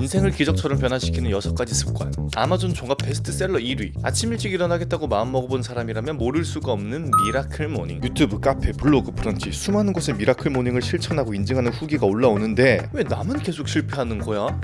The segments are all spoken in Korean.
인생을 기적처럼 변화시키는 6가지 습관 아마존 종합 베스트셀러 1위 아침 일찍 일어나겠다고 마음먹어본 사람이라면 모를 수가 없는 미라클 모닝 유튜브, 카페, 블로그, 브런치 수많은 곳에 미라클 모닝을 실천하고 인증하는 후기가 올라오는데 왜 나만 계속 실패하는 거야?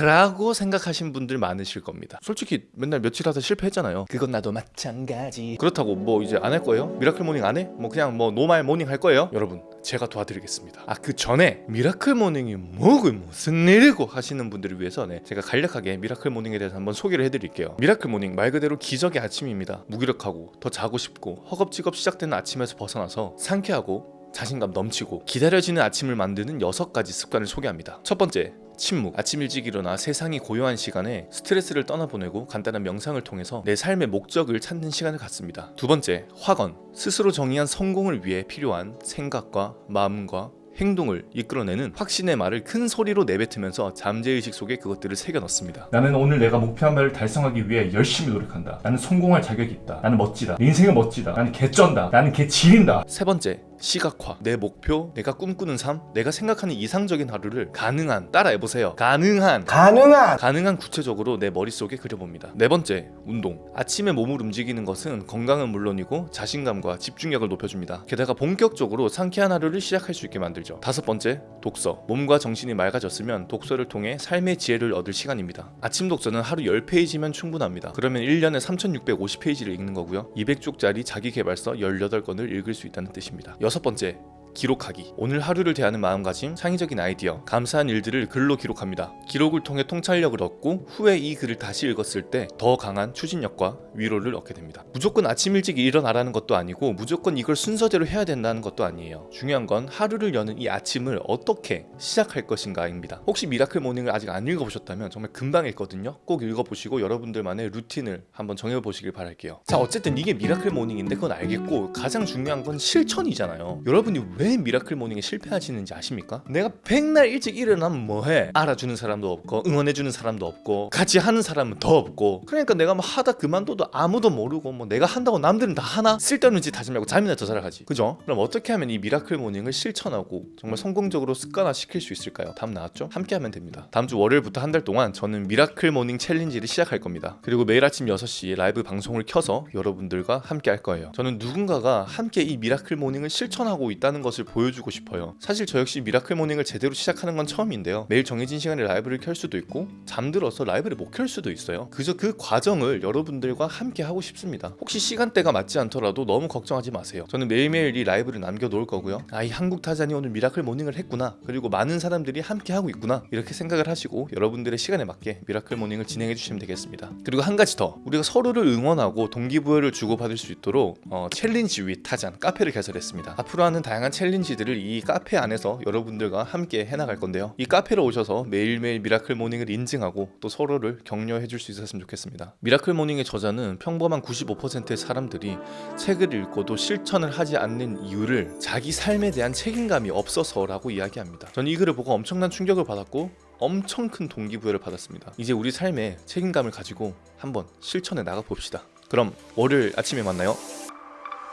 라고 생각하신 분들 많으실 겁니다 솔직히 맨날 며칠 하다 실패했잖아요 그건 나도 마찬가지 그렇다고 뭐 이제 안 할 거예요? 미라클 모닝 안 해? 뭐 그냥 뭐 normal morning 할 거예요? 여러분 제가 도와드리겠습니다. 아 그 전에 미라클 모닝이 뭐고 무슨 일이고 하시는 분들을 위해서 네, 제가 간략하게 미라클 모닝에 대해서 한번 소개를 해드릴게요. 미라클 모닝 말 그대로 기적의 아침입니다. 무기력하고 더 자고 싶고 허겁지겁 시작되는 아침에서 벗어나서 상쾌하고 자신감 넘치고 기다려지는 아침을 만드는 여섯 가지 습관을 소개합니다 첫 번째 침묵 아침 일찍 일어나 세상이 고요한 시간에 스트레스를 떠나보내고 간단한 명상을 통해서 내 삶의 목적을 찾는 시간을 갖습니다 두 번째 확언 스스로 정의한 성공을 위해 필요한 생각과 마음과 행동을 이끌어내는 확신의 말을 큰 소리로 내뱉으면서 잠재의식 속에 그것들을 새겨 넣습니다 나는 오늘 내가 목표한 바를 달성하기 위해 열심히 노력한다. 나는 성공할 자격이 있다. 나는 멋지다. 내 인생은 멋지다. 나는 개쩐다. 나는 개지린다. 세 번째 시각화 내 목표 내가 꿈꾸는 삶 내가 생각하는 이상적인 하루를 가능한 따라해보세요. 가능한. 가능한. 가능한 구체적으로 내 머릿속에 그려봅니다. 네 번째 운동. 아침에 몸을 움직이는 것은 건강은 물론이고 자신감과 집중력을 높여줍니다. 게다가 본격적으로 상쾌한 하루를 시작할 수 있게 만들죠. 다섯 번째 독서. 몸과 정신이 맑아졌으면 독서를 통해 삶의 지혜를 얻을 시간입니다. 아침 독서는 하루 10페이지면 충분합니다. 그러면 1년에 3650페이지를 읽는 거고요. 200쪽짜리 자기개발서 18권을 읽을 수 있다는 뜻입니다 여섯 번째 기록하기. 오늘 하루를 대하는 마음가짐, 창의적인 아이디어, 감사한 일들을 글로 기록합니다. 기록을 통해 통찰력을 얻고 후에 이 글을 다시 읽었을 때 더 강한 추진력과 위로를 얻게 됩니다. 무조건 아침 일찍 일어나라는 것도 아니고 무조건 이걸 순서대로 해야 된다는 것도 아니에요. 중요한 건 하루를 여는 이 아침을 어떻게 시작할 것인가입니다. 혹시 미라클 모닝을 아직 안 읽어보셨다면 정말 금방 읽거든요. 꼭 읽어보시고 여러분들만의 루틴을 한번 정해보시길 바랄게요. 자 어쨌든 이게 miracle morning인데 그건 알겠고 가장 중요한 건 실천이잖아요. 여러분이 왜 miracle morning에 실패하시는지 아십니까? 내가 백날 일찍 일어나면 뭐해? 알아주는 사람도 없고 응원해주는 사람도 없고 같이 하는 사람은 더 없고 그러니까 내가 뭐 하다 그만둬도 아무도 모르고 뭐 내가 한다고 남들은 다 하나? 쓸데없는 짓 하지 말고 잠이나 더 자라 하지 그죠? 그럼 어떻게 하면 이 miracle morning을 실천하고 정말 성공적으로 습관화 시킬 수 있을까요? 답 나왔죠? 함께 하면 됩니다 다음 주 월요일부터 한 달 동안 저는 miracle morning challenge를 시작할 겁니다 그리고 매일 아침 6시에 라이브 방송을 켜서 여러분들과 함께 할 거예요 저는 누군가가 함께 이 miracle morning을 실천하고 있다는 것을 보여주고 싶어요. 사실 저 역시 miracle morning을 제대로 시작하는 건 처음인데요. 매일 정해진 시간에 라이브를 켤 수도 있고 잠들어서 라이브를 못 켤 수도 있어요. 그저 그 과정을 여러분들과 함께 하고 싶습니다. 혹시 시간대가 맞지 않더라도 너무 걱정하지 마세요. 저는 매일매일 이 라이브를 남겨놓을 거고요. 아 이 한국 타잔이 오늘 miracle morning을 했구나. 그리고 많은 사람들이 함께 하고 있구나. 이렇게 생각을 하시고 여러분들의 시간에 맞게 miracle morning을 진행해 주시면 되겠습니다. 그리고 한 가지 더. 우리가 서로를 응원하고 동기부여를 주고받을 수 있도록 어, challenge with 타잔 카페를 개설했습니다. 앞으로 하는 다양한 challenge들을 이 카페 안에서 여러분들과 함께 해나갈 건데요. 이 카페로 오셔서 매일매일 miracle morning을 인증하고 또 서로를 격려해 줄 수 있었으면 좋겠습니다. miracle morning의 저자는 평범한 95%의 사람들이 책을 읽고도 실천을 하지 않는 이유를 자기 삶에 대한 책임감이 없어서 라고 이야기합니다. 저는 이 글을 보고 엄청난 충격을 받았고 엄청 큰 동기부여를 받았습니다. 이제 우리 삶에 책임감을 가지고 한번 실천해 나가 봅시다. 그럼 월요일 아침에 만나요.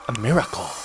A miracle